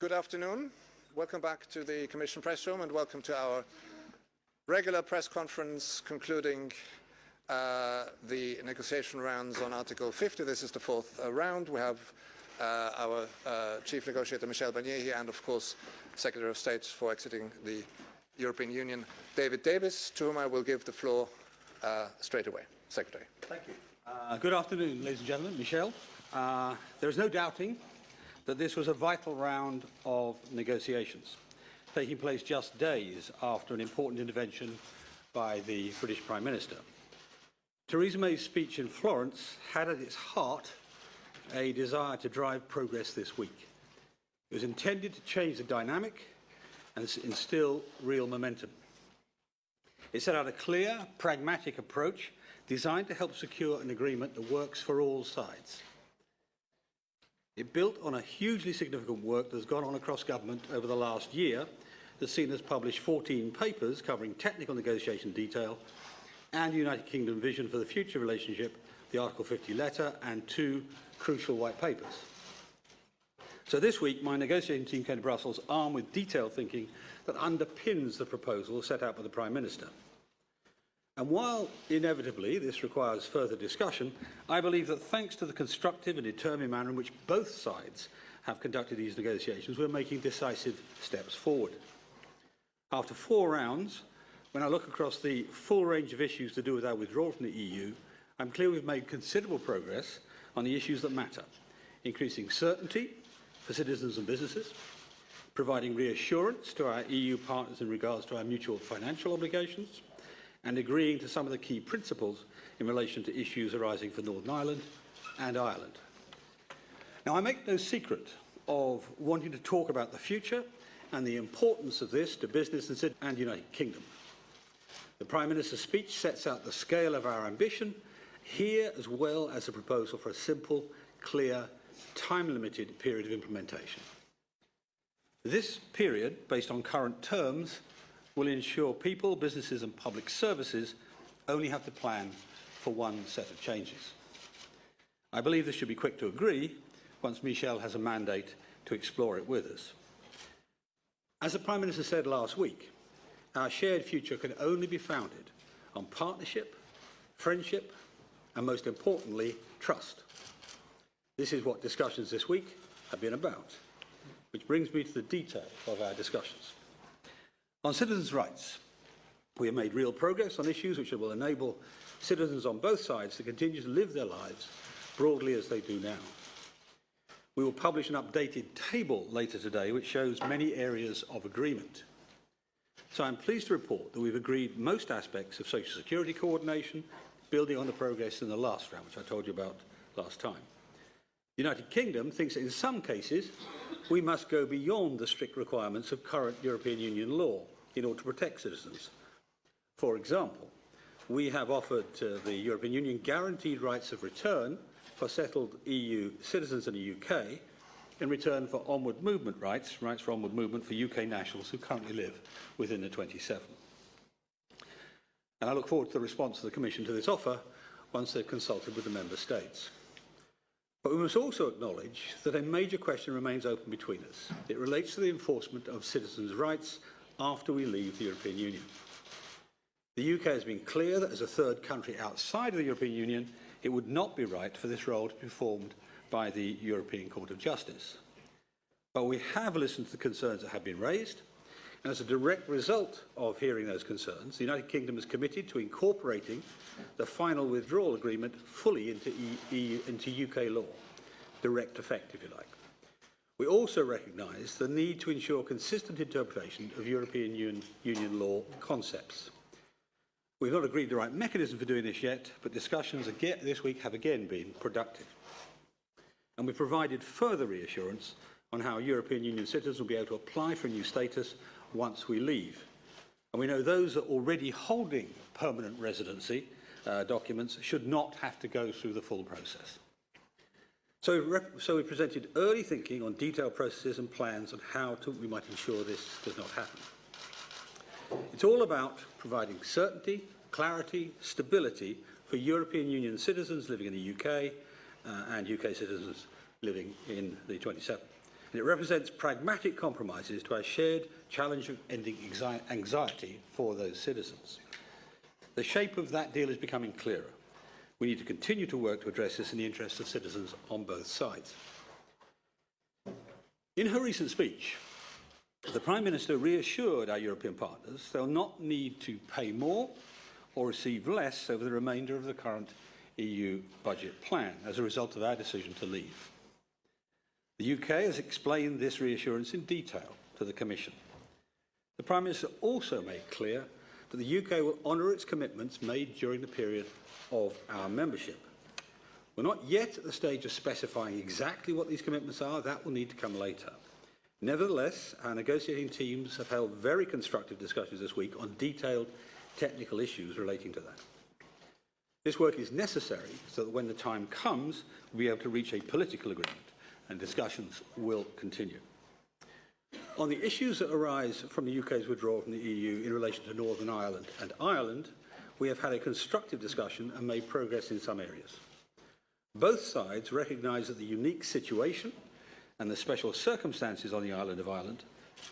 Good afternoon. Welcome back to the Commission Press Room and welcome to our regular press conference concluding uh, the negotiation rounds on Article 50. This is the fourth uh, round. We have uh, our uh, Chief Negotiator Michel Barnier here and of course Secretary of State for exiting the European Union, David Davis, to whom I will give the floor uh, straight away. Secretary. Thank you. Uh, good afternoon, ladies and gentlemen. Michel. there is no doubting that this was a vital round of negotiations, taking place just days after an important intervention by the British Prime Minister. Theresa May's speech in Florence had at its heart a desire to drive progress this week. It was intended to change the dynamic and instill real momentum. It set out a clear, pragmatic approach designed to help secure an agreement that works for all sides. It built on a hugely significant work that's gone on across government over the last year that's seen us publish 14 papers covering technical negotiation detail and United Kingdom vision for the future relationship, the Article 50 letter and two crucial white papers. So this week, my negotiating team came to Brussels armed with detailed thinking that underpins the proposal set out by the Prime Minister. And while inevitably this requires further discussion, I believe that thanks to the constructive and determined manner in which both sides have conducted these negotiations, we're making decisive steps forward. After four rounds, when I look across the full range of issues to do with our withdrawal from the EU, I'm clear we've made considerable progress on the issues that matter, increasing certainty for citizens and businesses, providing reassurance to our EU partners in regards to our mutual financial obligations, and agreeing to some of the key principles in relation to issues arising for Northern Ireland and Ireland. Now, I make no secret of wanting to talk about the future and the importance of this to business and the United Kingdom. The Prime Minister's speech sets out the scale of our ambition here as well as a proposal for a simple, clear, time-limited period of implementation. This period, based on current terms, will ensure people, businesses and public services only have to plan for one set of changes. I believe this should be quick to agree once Michel has a mandate to explore it with us. As the Prime Minister said last week, our shared future can only be founded on partnership, friendship and most importantly, trust. This is what discussions this week have been about, which brings me to the detail of our discussions. On citizens' rights, we have made real progress on issues which will enable citizens on both sides to continue to live their lives broadly as they do now. We will publish an updated table later today which shows many areas of agreement. So I'm pleased to report that we've agreed most aspects of social security coordination, building on the progress in the last round, which I told you about last time. The United Kingdom thinks that in some cases we must go beyond the strict requirements of current European Union law in order to protect citizens. For example, we have offered the European Union guaranteed rights of return for settled EU citizens in the UK in return for onward movement rights, rights for onward movement for UK nationals who currently live within the 27. And I look forward to the response of the Commission to this offer once they've consulted with the Member States. But we must also acknowledge that a major question remains open between us. It relates to the enforcement of citizens' rights after we leave the European Union. The UK has been clear that as a third country outside of the European Union, it would not be right for this role to be performed by the European Court of Justice. But we have listened to the concerns that have been raised, and as a direct result of hearing those concerns, the United Kingdom is committed to incorporating the final withdrawal agreement fully into, into UK law, direct effect, if you like. We also recognise the need to ensure consistent interpretation of European Union, law concepts. We've not agreed the right mechanism for doing this yet, but discussions this week have again been productive. And we've provided further reassurance on how European Union citizens will be able to apply for a new status once we leave. And we know those that are already holding permanent residency uh, documents should not have to go through the full process. So, so we presented early thinking on detailed processes and plans on how to, we might ensure this does not happen. It's all about providing certainty, clarity, stability for European Union citizens living in the UK uh, and UK citizens living in the 27. and it represents pragmatic compromises to our shared challenge of ending anxiety for those citizens. The shape of that deal is becoming clearer. We need to continue to work to address this in the interests of citizens on both sides. In her recent speech, the Prime Minister reassured our European partners they'll not need to pay more or receive less over the remainder of the current EU budget plan as a result of our decision to leave. The UK has explained this reassurance in detail to the Commission. The Prime Minister also made clear that the UK will honour its commitments made during the period of our membership. We're not yet at the stage of specifying exactly what these commitments are. That will need to come later. Nevertheless, our negotiating teams have held very constructive discussions this week on detailed technical issues relating to that. This work is necessary so that when the time comes, we'll be able to reach a political agreement and discussions will continue. On the issues that arise from the UK's withdrawal from the EU in relation to Northern Ireland and Ireland, we have had a constructive discussion and made progress in some areas. Both sides recognise that the unique situation and the special circumstances on the island of Ireland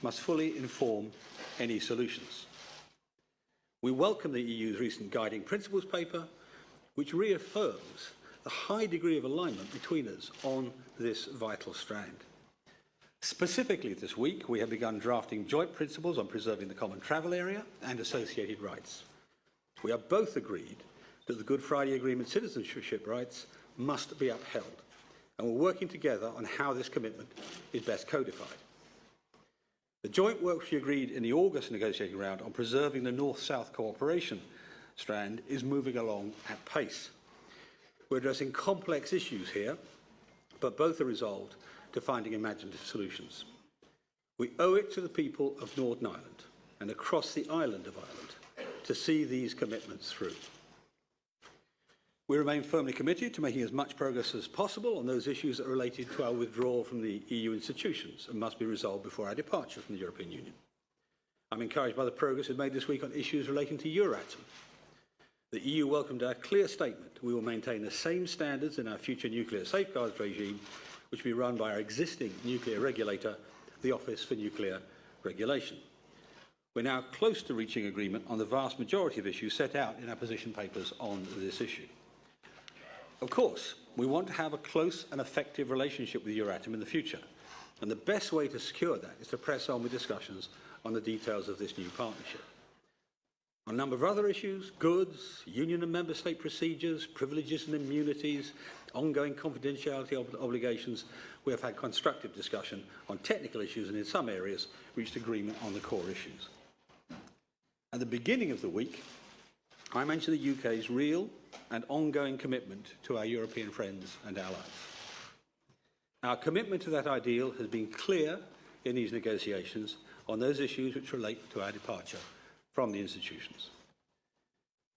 must fully inform any solutions. We welcome the EU's recent guiding principles paper, which reaffirms the high degree of alignment between us on this vital strand. Specifically this week, we have begun drafting joint principles on preserving the common travel area and associated rights. We are both agreed that the Good Friday Agreement citizenship rights must be upheld, and we're working together on how this commitment is best codified. The joint work we agreed in the August negotiating round on preserving the North-South cooperation strand is moving along at pace. We're addressing complex issues here, but both are resolved to finding imaginative solutions. We owe it to the people of Northern Ireland and across the island of Ireland to see these commitments through. We remain firmly committed to making as much progress as possible on those issues that are related to our withdrawal from the EU institutions and must be resolved before our departure from the European Union. I'm encouraged by the progress we've made this week on issues relating to Euratom. The EU welcomed our clear statement. We will maintain the same standards in our future nuclear safeguards regime, which will be run by our existing nuclear regulator, the Office for Nuclear Regulation. We're now close to reaching agreement on the vast majority of issues set out in our position papers on this issue. Of course, we want to have a close and effective relationship with Euratom in the future, and the best way to secure that is to press on with discussions on the details of this new partnership. On a number of other issues, goods, union and member state procedures, privileges and immunities, ongoing confidentiality ob obligations, we have had constructive discussion on technical issues and in some areas reached agreement on the core issues. At the beginning of the week, I mentioned the UK's real and ongoing commitment to our European friends and allies. Our commitment to that ideal has been clear in these negotiations on those issues which relate to our departure from the institutions.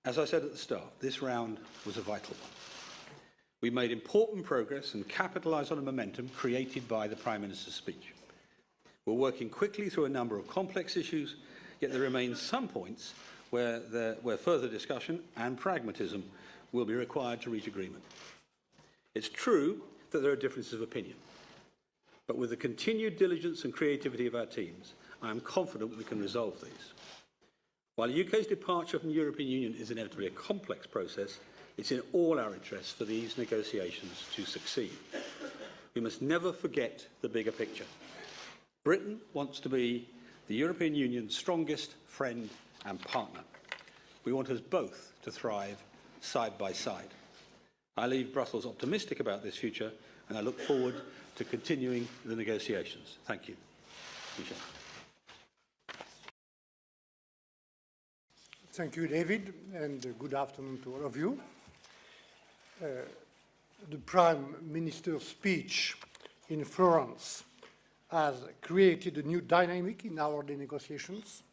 As I said at the start, this round was a vital one. We made important progress and capitalised on the momentum created by the Prime Minister's speech. We're working quickly through a number of complex issues, yet there remain some points where, there, where further discussion and pragmatism will be required to reach agreement. It's true that there are differences of opinion, but with the continued diligence and creativity of our teams, I am confident we can resolve these. While the UK's departure from the European Union is inevitably a complex process, it's in all our interests for these negotiations to succeed. We must never forget the bigger picture. Britain wants to be the European Union's strongest friend and partner. We want us both to thrive side by side. I leave Brussels optimistic about this future and I look forward to continuing the negotiations. Thank you. Thank you, David, and good afternoon to all of you. Uh, the Prime Minister's speech in Florence has created a new dynamic in our negotiations,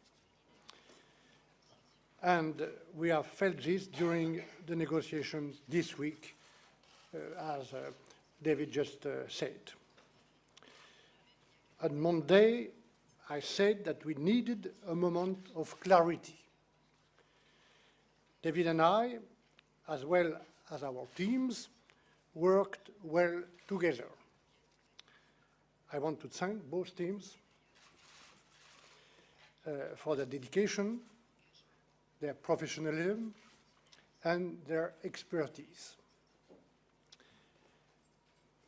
and we have felt this during the negotiations this week, uh, as uh, David just uh, said. On Monday, I said that we needed a moment of clarity David and I, as well as our teams, worked well together. I want to thank both teams uh, for their dedication, their professionalism, and their expertise.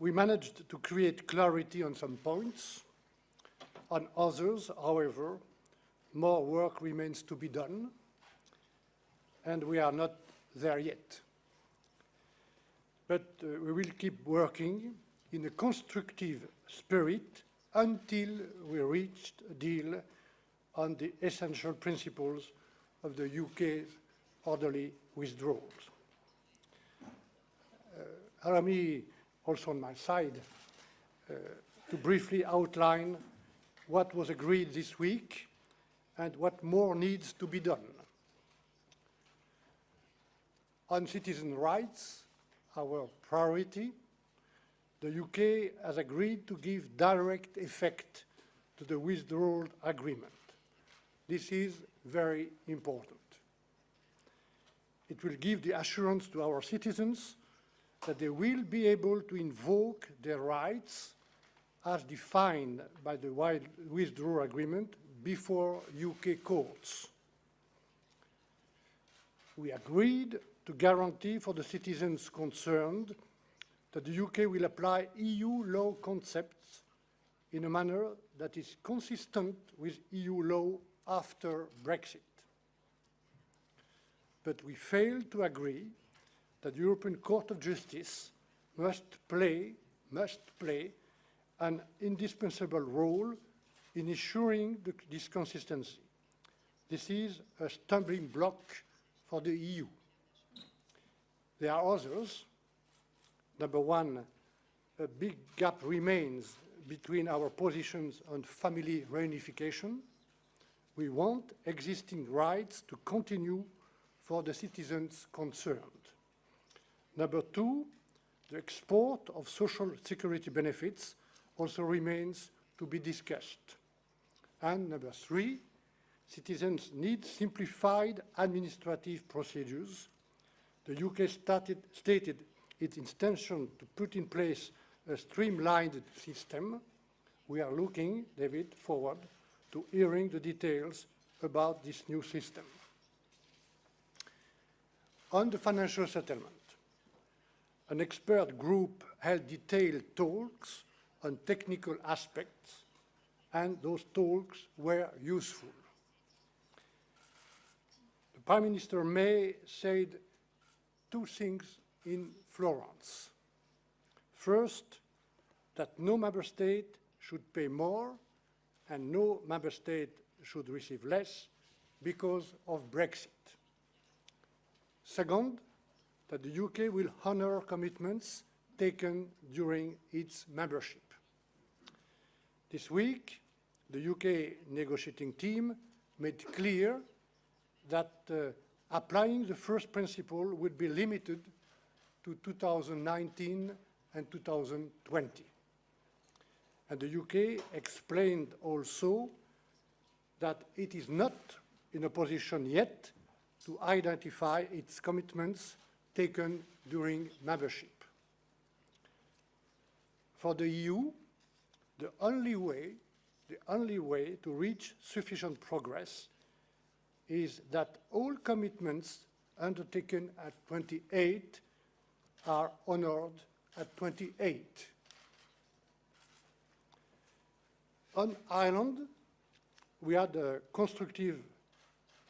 We managed to create clarity on some points. On others, however, more work remains to be done, and we are not there yet. But uh, we will keep working in a constructive spirit until we reach a deal on the essential principles of the UK's orderly withdrawals. Uh, allow me also on my side uh, to briefly outline what was agreed this week and what more needs to be done. On citizen rights, our priority, the UK has agreed to give direct effect to the withdrawal agreement. This is very important. It will give the assurance to our citizens that they will be able to invoke their rights as defined by the withdrawal agreement before UK courts. We agreed to guarantee for the citizens concerned that the UK will apply EU law concepts in a manner that is consistent with EU law after Brexit. But we failed to agree that the European Court of Justice must play, must play an indispensable role in ensuring the, this consistency. This is a stumbling block for the EU. There are others. Number one, a big gap remains between our positions on family reunification. We want existing rights to continue for the citizens concerned. Number two, the export of social security benefits also remains to be discussed. And number three, citizens need simplified administrative procedures. The UK started, stated its intention to put in place a streamlined system. We are looking, David, forward to hearing the details about this new system. On the financial settlement, an expert group held detailed talks on technical aspects, and those talks were useful. The Prime Minister May said two things in Florence. First, that no member state should pay more and no member state should receive less because of Brexit. Second, that the UK will honour commitments taken during its membership. This week, the UK negotiating team made clear that uh, applying the first principle would be limited to 2019 and 2020. And the UK explained also that it is not in a position yet to identify its commitments taken during membership. For the EU, the only way, the only way to reach sufficient progress is that all commitments undertaken at 28 are honored at 28. On Ireland, we had a constructive,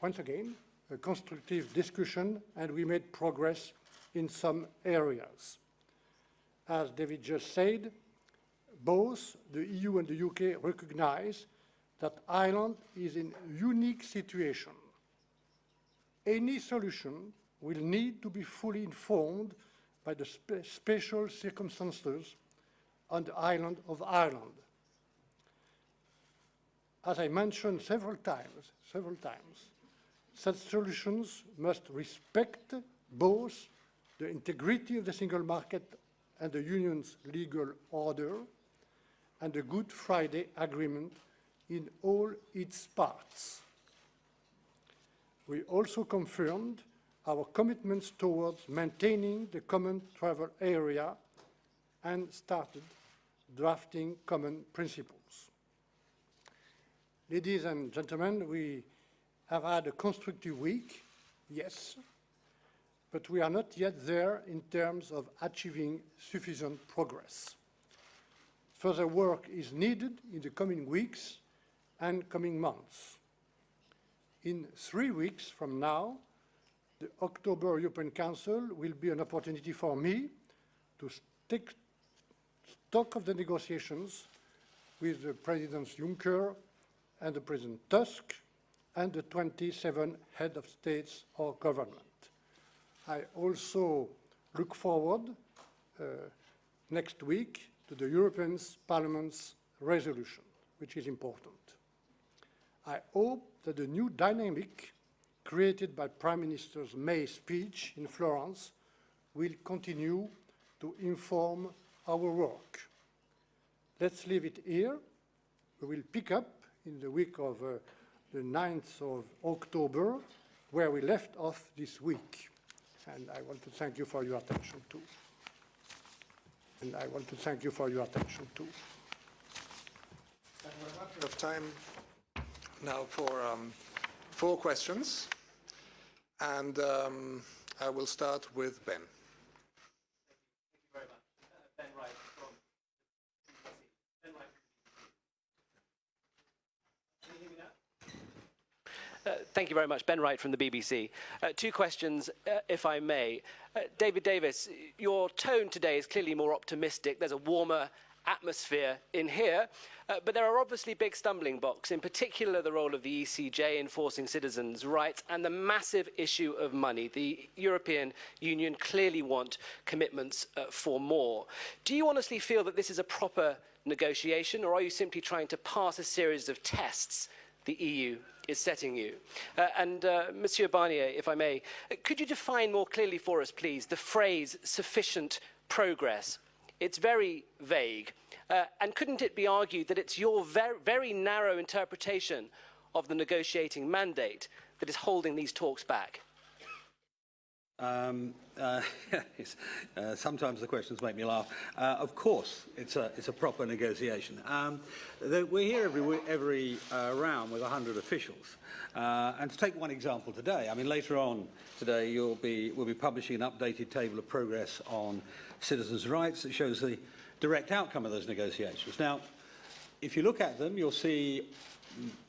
once again, a constructive discussion and we made progress in some areas. As David just said, both the EU and the UK recognize that Ireland is in a unique situation. Any solution will need to be fully informed by the spe special circumstances on the island of Ireland. As I mentioned several times, several times, such solutions must respect both the integrity of the single market and the Union's legal order and the Good Friday Agreement in all its parts. We also confirmed our commitments towards maintaining the common travel area and started drafting common principles. Ladies and gentlemen, we have had a constructive week, yes, but we are not yet there in terms of achieving sufficient progress. Further work is needed in the coming weeks and coming months. In three weeks from now, the October European Council will be an opportunity for me to take stock of the negotiations with the Presidents Juncker and the President Tusk and the 27 head of states or government. I also look forward uh, next week to the European Parliament's resolution, which is important. I hope that the new dynamic created by Prime Minister May's speech in Florence will continue to inform our work. Let's leave it here. We will pick up in the week of uh, the 9th of October, where we left off this week. And I want to thank you for your attention too. And I want to thank you for your attention too. We have time now for um, four questions. And um, I will start with Ben. Uh, thank you very much. Ben Wright from the BBC. Uh, two questions, uh, if I may. Uh, David Davis, your tone today is clearly more optimistic. There's a warmer atmosphere in here, uh, but there are obviously big stumbling blocks, in particular the role of the ECJ enforcing citizens' rights and the massive issue of money. The European Union clearly want commitments uh, for more. Do you honestly feel that this is a proper negotiation, or are you simply trying to pass a series of tests the EU is setting you. Uh, and uh, Monsieur Barnier, if I may, uh, could you define more clearly for us, please, the phrase sufficient progress? It's very vague. Uh, and couldn't it be argued that it's your ver very narrow interpretation of the negotiating mandate that is holding these talks back? Um, uh, uh, sometimes the questions make me laugh. Uh, of course, it's a, it's a proper negotiation. Um, the, we're here every, every uh, round with 100 officials. Uh, and to take one example today, I mean, later on today, you'll be, we'll be publishing an updated table of progress on citizens' rights that shows the direct outcome of those negotiations. Now, if you look at them, you'll see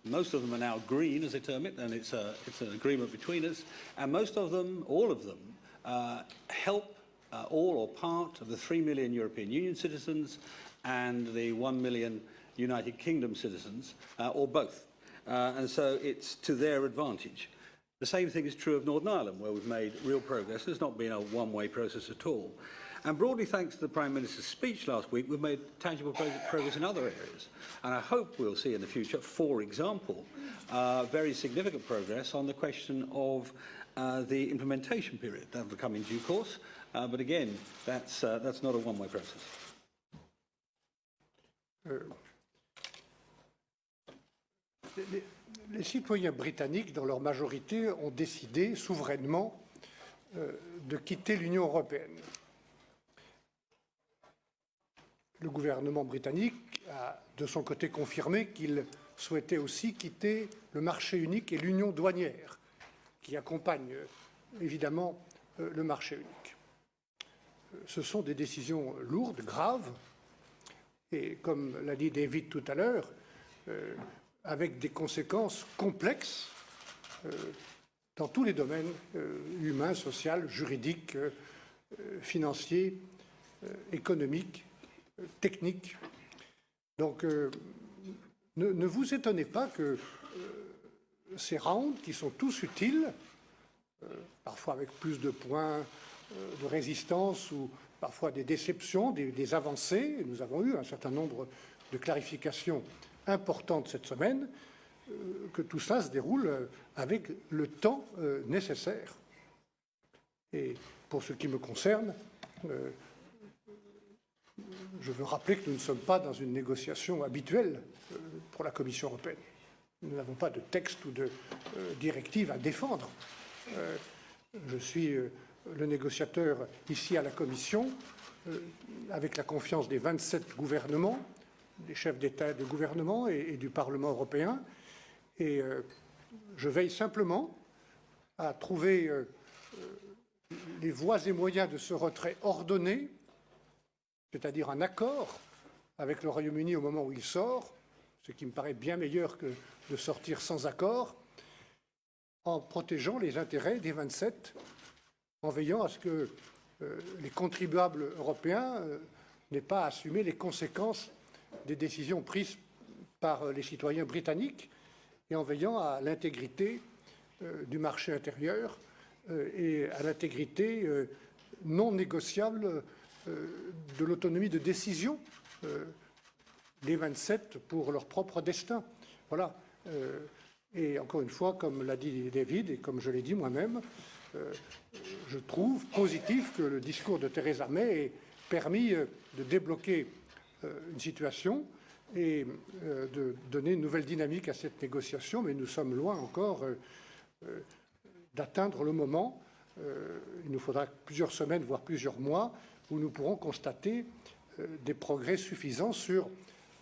most of them are now green, as they term it, and it's, a, it's an agreement between us. And most of them, all of them, uh, help uh, all or part of the 3 million European Union citizens and the 1 million United Kingdom citizens, uh, or both. Uh, and so it's to their advantage. The same thing is true of Northern Ireland, where we've made real progress. There's not been a one-way process at all. And broadly thanks to the Prime Minister's speech last week, we've made tangible progress in other areas. And I hope we'll see in the future, for example, uh, very significant progress on the question of uh, the implementation period. That will come in due course. Uh, but again, that's, uh, that's not a one-way process. Euh, les, les, citoyens britanniques, dans leur majorité, ont décidé souverainement euh, de quitter l'Union européenne. Le gouvernement britannique a de son côté confirmé qu'il souhaitait aussi quitter le marché unique et l'union douanière, qui accompagne évidemment euh, le marché unique. Ce sont des décisions lourdes, graves, et comme l'a dit David tout à l'heure, euh, avec des conséquences complexes euh, dans tous les domaines humains, social, juridiques, euh, financiers, économiques technique. Donc, euh, ne, vous étonnez pas que euh, ces rounds, qui sont tous utiles, euh, parfois avec plus de points de résistance ou parfois des déceptions, des, des, avancées, nous avons eu un certain nombre de clarifications importantes cette semaine, que tout ça se déroule avec le temps nécessaire. Et pour ce qui me concerne, je veux rappeler que nous ne sommes pas dans une négociation habituelle euh, pour la Commission européenne. Nous n'avons pas de texte ou de euh, directive à défendre. Euh, je suis le négociateur ici à la Commission avec la confiance des 27 gouvernements, des chefs d'État et de gouvernement et, du Parlement européen. Et je veille simplement à trouver les voies et moyens de ce retrait ordonné, c'est-à-dire un accord avec le Royaume-Uni au moment où il sort, ce qui me paraît bien meilleur que de sortir sans accord, en protégeant les intérêts des 27, en veillant à ce que euh, les contribuables européens euh, n'aient pas à assumer les conséquences des décisions prises par euh, les citoyens britanniques et en veillant à l'intégrité du marché intérieur et à l'intégrité non négociable de l'autonomie de décision euh, des 27 pour leur propre destin. Voilà. Euh, et encore une fois, comme l'a dit David et comme je l'ai dit moi-même, euh, je trouve positif que le discours de Theresa May ait permis euh, de débloquer euh, une situation et euh, de donner une nouvelle dynamique à cette négociation, mais nous sommes loin encore euh, euh, d'atteindre le moment. euh, il nous faudra plusieurs semaines, voire plusieurs mois, où nous pourrons constater euh, des progrès suffisants sur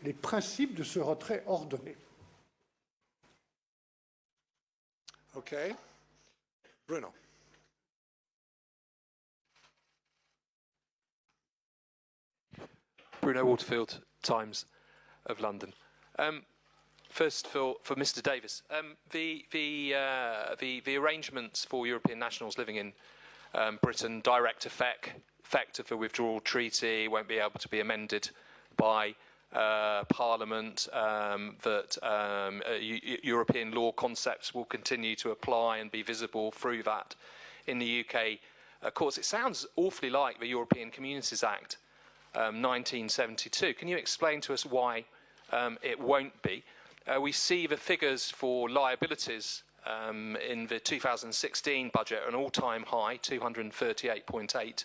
les principes de ce retrait ordonné. Okay. Bruno. Bruno Waterfield, Times of London. Um, first, for, for Mr. Davis, um, the, the, uh, the, the arrangements for European nationals living in um, Britain, direct effect, effect of the withdrawal treaty, won't be able to be amended by uh, Parliament, um, that um, uh, Eu- Eu- European law concepts will continue to apply and be visible through that in the UK Of course, It sounds awfully like the European Communities Act um, 1972. Can you explain to us why um, it won't be? Uh, we see the figures for liabilities um, in the 2016 budget an all-time high, 238.8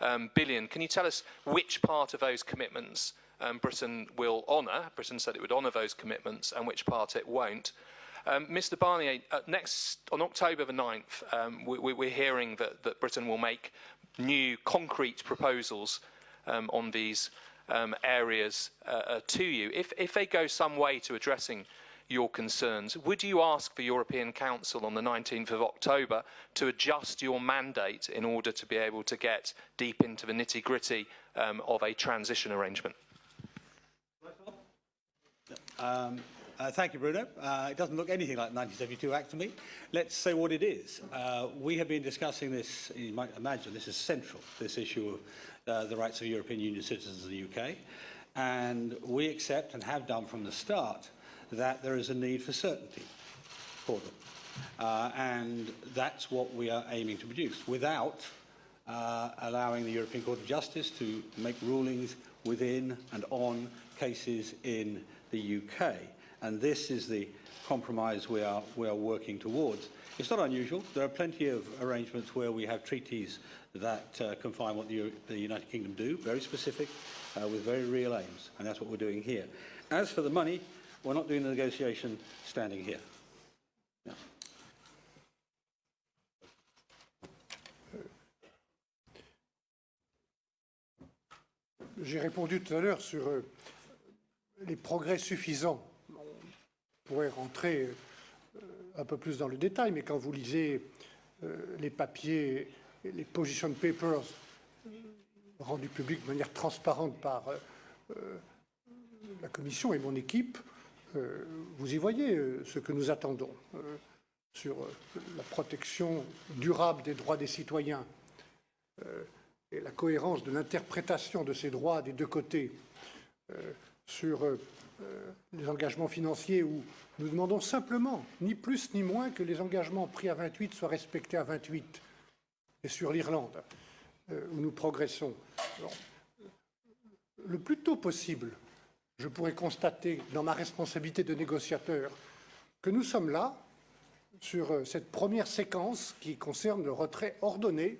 um, billion. Can you tell us which part of those commitments um, Britain will honour? Britain said it would honour those commitments, and which part it won't. Um, Mr. Barnier, uh, next on October the 9th, um, we, we- we're hearing that, that Britain will make new concrete proposals um, on these um, areas uh, uh, to you. If, if they go some way to addressing your concerns, would you ask the European Council on the 19th of October to adjust your mandate in order to be able to get deep into the nitty gritty um, of a transition arrangement? Um, uh, thank you, Bruno. Uh, it doesn't look anything like the 1972 Act to me. Let's say what it is. Uh, we have been discussing this, you might imagine this is central, this issue of uh, the rights of European Union citizens in the UK. And we accept and have done from the start that there is a need for certainty for them. Uh, and that's what we are aiming to produce without uh, allowing the European Court of Justice to make rulings within and on cases in the UK. And this is the compromise we are, we are working towards. It's not unusual. There are plenty of arrangements where we have treaties that uh, confine what the, the United Kingdom do, very specific, uh, with very real aims. And that's what we're doing here. As for the money, we're not doing the negotiation standing here. J'ai répondu tout à l'heure sur euh, les progrès suffisants. On pourrait rentrer euh, un peu plus dans le détail, mais quand vous lisez euh, les papiers, les position papers rendus publics de manière transparente par la Commission et mon équipe, vous y voyez euh, ce que nous attendons euh, sur euh, la protection durable des droits des citoyens, euh, et la cohérence de l'interprétation de ces droits des deux côtés euh, sur euh, euh, les engagements financiers où nous demandons simplement, ni plus ni moins, que les engagements pris à 28 soient respectés à 28 et sur l'Irlande, euh, où nous progressons. Le plus tôt possible, je pourrais constater dans ma responsabilité de négociateur que nous sommes là sur euh, cette première séquence qui concerne le retrait ordonné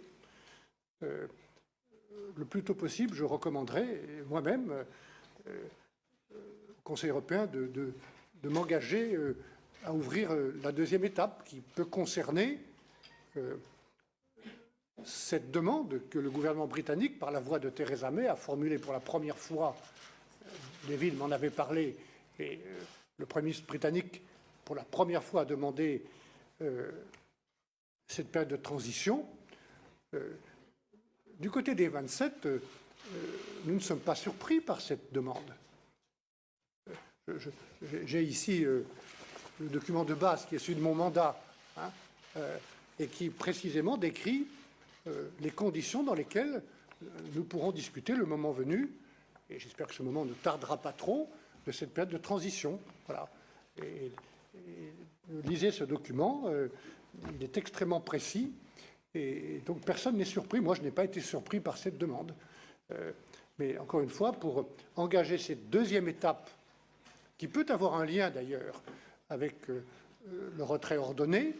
euh, le plus tôt possible, je recommanderais moi-même euh, au Conseil européen de, m'engager à ouvrir la deuxième étape qui peut concerner cette demande que le gouvernement britannique, par la voix de Theresa May, a formulée pour la première fois. David m'en avait parlé, et euh, le Premier ministre britannique, pour la première fois, a demandé euh, cette période de transition. Euh, du côté des 27, euh, euh, nous ne sommes pas surpris par cette demande. J'ai ici le document de base qui est celui de mon mandat hein, et qui précisément décrit les conditions dans lesquelles nous pourrons discuter le moment venu, et j'espère que ce moment ne tardera pas trop, de cette période de transition. Voilà. Lisez ce document, euh, il est extrêmement précis, et donc personne n'est surpris. Moi, je n'ai pas été surpris par cette demande. Euh, mais encore une fois, pour engager cette deuxième étape, qui peut avoir un lien d'ailleurs avec euh, le retrait ordonné,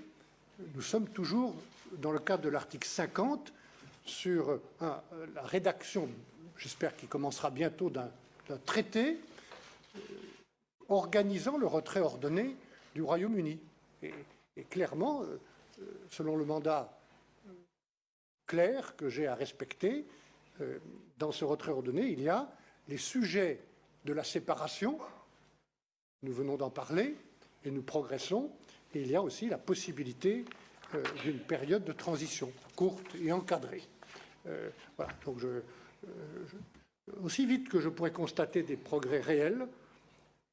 nous sommes toujours dans le cadre de l'article 50 sur la rédaction, j'espère qu'il commencera bientôt, d'un traité euh, organisant le retrait ordonné du Royaume-Uni. Et, clairement, euh, euh, selon le mandat clair que j'ai à respecter, dans ce retrait ordonné, il y a les sujets de la séparation, nous venons d'en parler, et nous progressons, et il y a aussi la possibilité d'une période de transition courte et encadrée. Voilà, donc je- aussi vite que je pourrais constater des progrès réels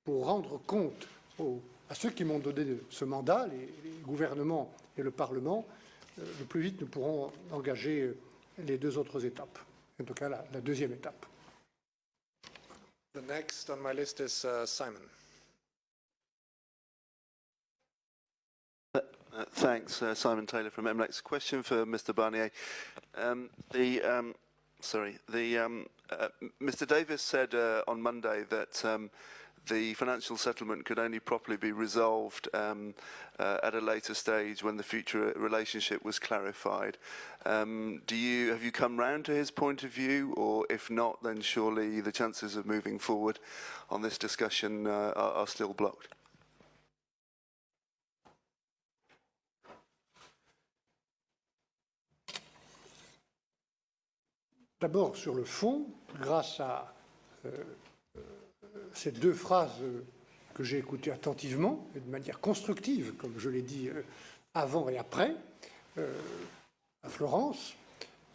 pour rendre compte aux- à ceux qui m'ont donné ce mandat, les, les gouvernements et le Parlement, euh, le plus vite nous pourrons engager euh, les deux autres étapes, en tout cas la, la deuxième étape. The next on my list is uh, Simon. Uh, Thanks. uh, Simon Taylor from MLEX. Question for Mr. Barnier. Um, The, um, sorry, the, um, uh, Mr. Davis said uh, on Monday that um, the financial settlement could only properly be resolved um, uh, at a later stage when the future relationship was clarified. Um, Do you, have you come round to his point of view? Or if not, then surely the chances of moving forward on this discussion uh, are are still blocked? D'abord, sur le fond, grâce à euh, euh, ces deux phrases que j'ai écoutées attentivement et de manière constructive, comme je l'ai dit euh, avant et après, à Florence,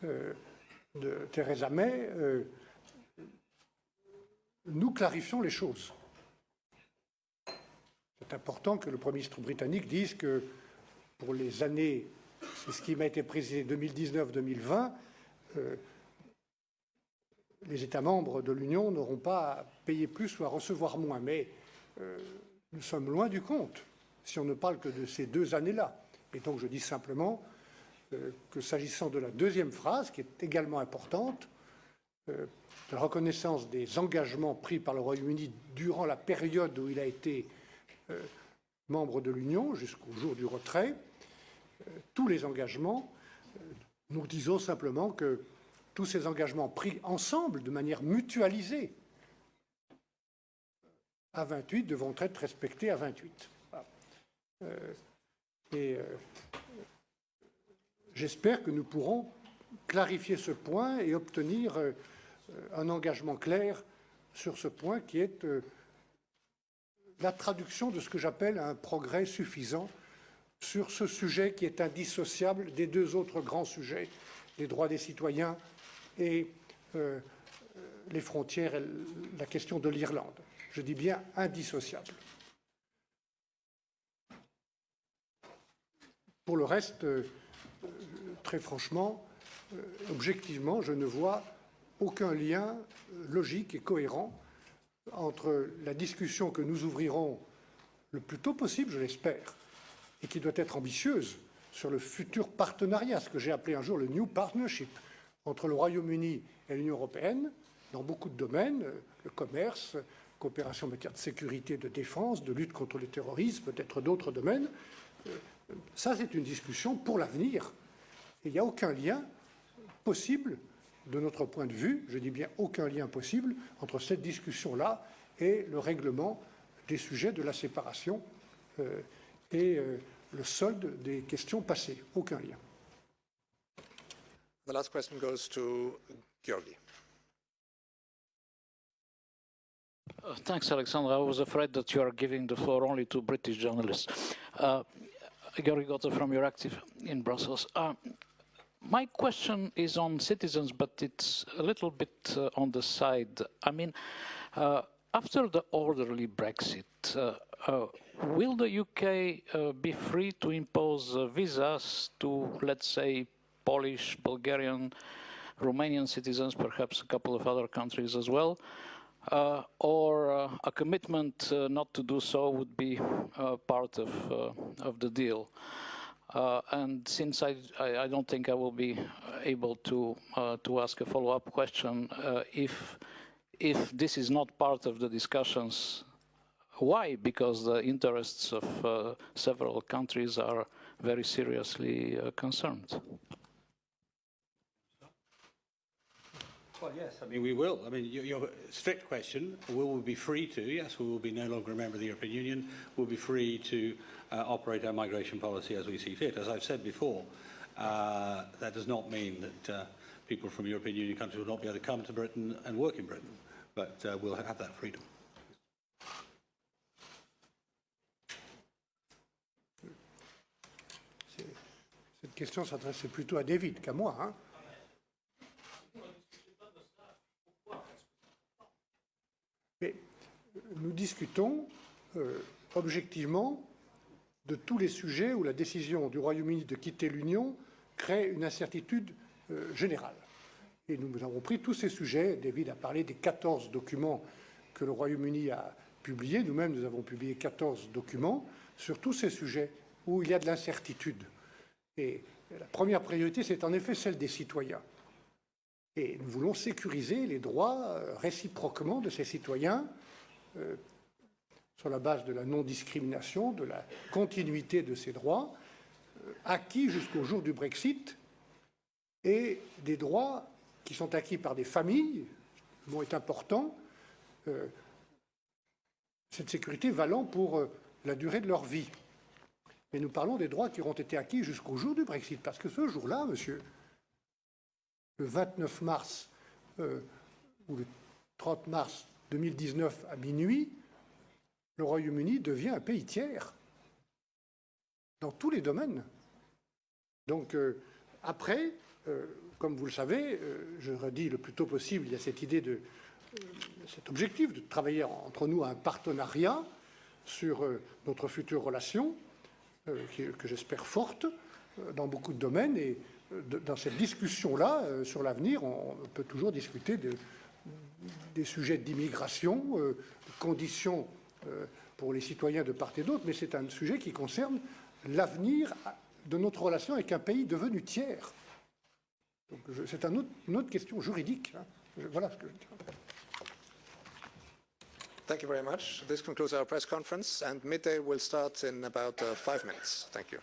de Theresa May, nous clarifions les choses. C'est important que le Premier ministre britannique dise que pour les années, c'est ce qui m'a été précisé 2019-2020, euh, les États membres de l'Union n'auront pas à payer plus ou à recevoir moins. Mais euh, nous sommes loin du compte si on ne parle que de ces deux années-là. Et donc je dis simplement euh, que s'agissant de la deuxième phrase, qui est également importante, euh, de la reconnaissance des engagements pris par le Royaume-Uni durant la période où il a été membre de l'Union, jusqu'au jour du retrait, tous les engagements, nous disons simplement que tous ces engagements pris ensemble, de manière mutualisée, à 28, devront être respectés à 28. Voilà. Euh, et euh, j'espère que nous pourrons clarifier ce point et obtenir euh, un engagement clair sur ce point qui est la traduction de ce que j'appelle un progrès suffisant sur ce sujet qui est indissociable des deux autres grands sujets, les droits des citoyens et euh, euh, les frontières et la question de l'Irlande. Je dis bien indissociable. Pour le reste, euh, très franchement, objectivement, je ne vois aucun lien logique et cohérent entre la discussion que nous ouvrirons le plus tôt possible, je l'espère, et qui doit être ambitieuse sur le futur partenariat, ce que j'ai appelé un jour le New Partnership, entre le Royaume-Uni et l'Union européenne, dans beaucoup de domaines, euh, le commerce, coopération en matière de sécurité, de défense, de lutte contre le terrorisme, peut-être d'autres domaines. Euh, Ça, c'est une discussion pour l'avenir. Il n'y a aucun lien possible, de notre point de vue, je dis bien aucun lien possible, entre cette discussion-là et le règlement des sujets de la séparation euh, et le solde des questions passées. Aucun lien. The last question goes to Georgi. Uh, Thanks, Alexandra. I was afraid that you are giving the floor only to British journalists. Uh, Gary Gotev from EurActiv in Brussels. Uh, my question is on citizens, but it's a little bit uh, on the side. I mean, uh, after the orderly Brexit, uh, uh, will the UK be free to impose visas to, let's say, Polish, Bulgarian, Romanian citizens, perhaps a couple of other countries as well? Uh, or uh, a commitment uh, not to do so would be uh, part of, uh, of the deal. Uh, and since I, I, I don't think I will be able to, to ask a follow-up question, if, if this is not part of the discussions, why? Because the interests of several countries are very seriously concerned. Well, yes, I mean, we will. I mean, your, your strict question, will we be free to? Yes, we will be no longer a member of the European Union. We'll be free to uh, operate our migration policy as we see fit. As I've said before, uh, that does not mean that uh, people from European Union countries will not be able to come to Britain and work in Britain, but uh, we'll have that freedom. Cette question s'adressait plutôt à David qu'à moi. hein. Discutons euh, objectivement de tous les sujets où la décision du Royaume-Uni de quitter l'Union crée une incertitude euh, générale. Et nous avons pris tous ces sujets. David a parlé des 14 documents que le Royaume-Uni a publiés. Nous-mêmes, nous avons publié 14 documents sur tous ces sujets où il y a de l'incertitude. Et la première priorité, c'est en effet celle des citoyens. Et nous voulons sécuriser les droits euh, réciproquement de ces citoyens euh, sur la base de la non-discrimination, de la continuité de ces droits, euh, acquis jusqu'au jour du Brexit, et des droits qui sont acquis par des familles, le mot est important, euh, cette sécurité valant pour la durée de leur vie. Mais nous parlons des droits qui auront été acquis jusqu'au jour du Brexit, parce que ce jour-là, monsieur, le 29 mars ou le 30 mars 2019 à minuit, le Royaume-Uni devient un pays tiers dans tous les domaines. Donc euh, après, euh, comme vous le savez, euh, je redis le plus tôt possible, il y a cette idée de cet objectif de travailler entre nous à un partenariat sur notre future relation, que j'espère forte dans beaucoup de domaines. Et dans cette discussion-là, sur l'avenir, on peut toujours discuter de, des sujets d'immigration, euh, conditions euh, pour les citoyens de part et d'autre, mais c'est un sujet qui concerne l'avenir de notre relation avec un pays devenu tiers. C'est un une autre question juridique. hein. Je- Voilà ce que je dis. Thank you very much. This concludes our press conference, and midday will start in about uh, five minutes. Thank you.